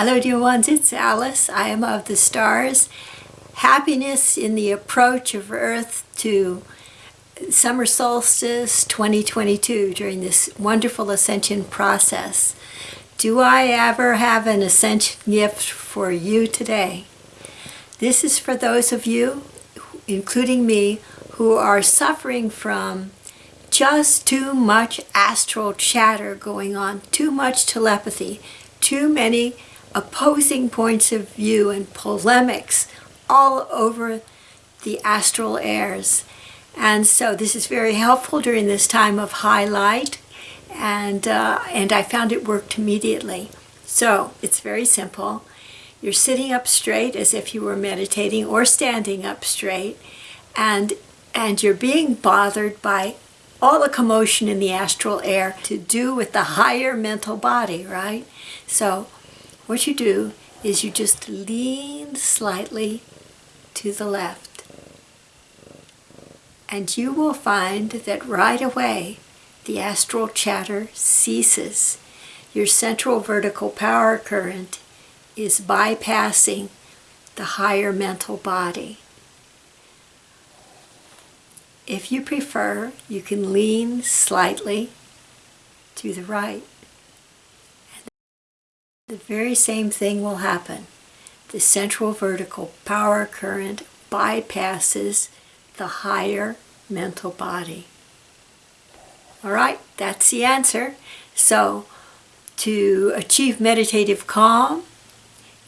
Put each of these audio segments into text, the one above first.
Hello dear ones, it's Alice. I am of the stars. Happiness in the approach of Earth to summer solstice 2022 during this wonderful ascension process. Do I ever have an ascension gift for you today? This is for those of you, including me, who are suffering from just too much astral chatter going on, too much telepathy, too many opposing points of view and polemics all over the astral airs. And so this is very helpful during this time of highlight and, uh, and I found it worked immediately. So it's very simple. You're sitting up straight as if you were meditating or standing up straight and, and you're being bothered by all the commotion in the astral air to do with the higher mental body, right? So what you do is you just lean slightly to the left. And you will find that right away the astral chatter ceases. Your central vertical power current is bypassing the higher mental body. If you prefer, you can lean slightly to the right. The very same thing will happen. The central vertical power current bypasses the higher mental body. All right, that's the answer. So to achieve meditative calm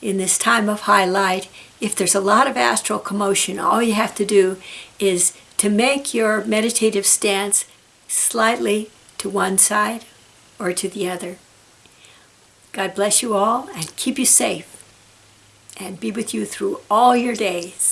in this time of high light, if there's a lot of astral commotion, all you have to do is to make your meditative stance slightly to one side or to the other. God bless you all and keep you safe and be with you through all your days.